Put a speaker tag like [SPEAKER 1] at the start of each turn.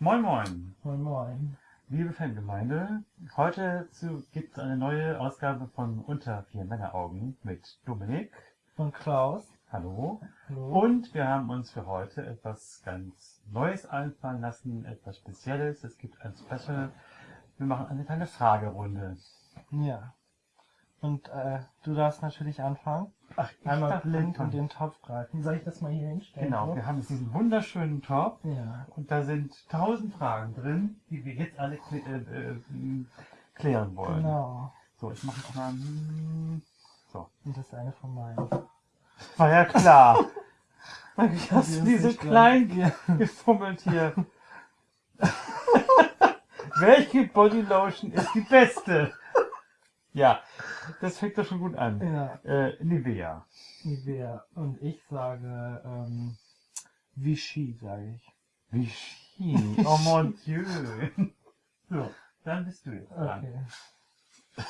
[SPEAKER 1] Moin Moin,
[SPEAKER 2] Moin Moin.
[SPEAKER 1] liebe Fangemeinde. Heute gibt es eine neue Ausgabe von Unter vier Männeraugen mit Dominik.
[SPEAKER 2] Und Klaus.
[SPEAKER 1] Hallo.
[SPEAKER 2] Hallo.
[SPEAKER 1] Und wir haben uns für heute etwas ganz Neues einfallen lassen, etwas Spezielles. Es gibt ein Special. Wir machen eine kleine Fragerunde.
[SPEAKER 2] Ja. Und äh, du darfst natürlich anfangen.
[SPEAKER 1] Ach,
[SPEAKER 2] Einmal blind in den Topf greifen. Soll ich das mal hier hinstellen?
[SPEAKER 1] Genau, wir haben jetzt diesen wunderschönen Top
[SPEAKER 2] Ja.
[SPEAKER 1] und da sind tausend Fragen drin, die wir jetzt alle klä äh, äh, klären wollen.
[SPEAKER 2] Genau.
[SPEAKER 1] So, ich mache mal. hm, So.
[SPEAKER 2] Und das ist eine von meinen.
[SPEAKER 1] War ja klar. Ich hast
[SPEAKER 2] ist
[SPEAKER 1] die so
[SPEAKER 2] nicht
[SPEAKER 1] klein gefummelt hier. Welche Bodylotion ist die beste? Ja, das fängt doch schon gut an.
[SPEAKER 2] ja.
[SPEAKER 1] Äh, Nivea.
[SPEAKER 2] Nivea. Und ich sage ähm, Vichy, sage ich.
[SPEAKER 1] Vichy. Oh mon Dieu. So, dann bist du jetzt dran.
[SPEAKER 2] Okay.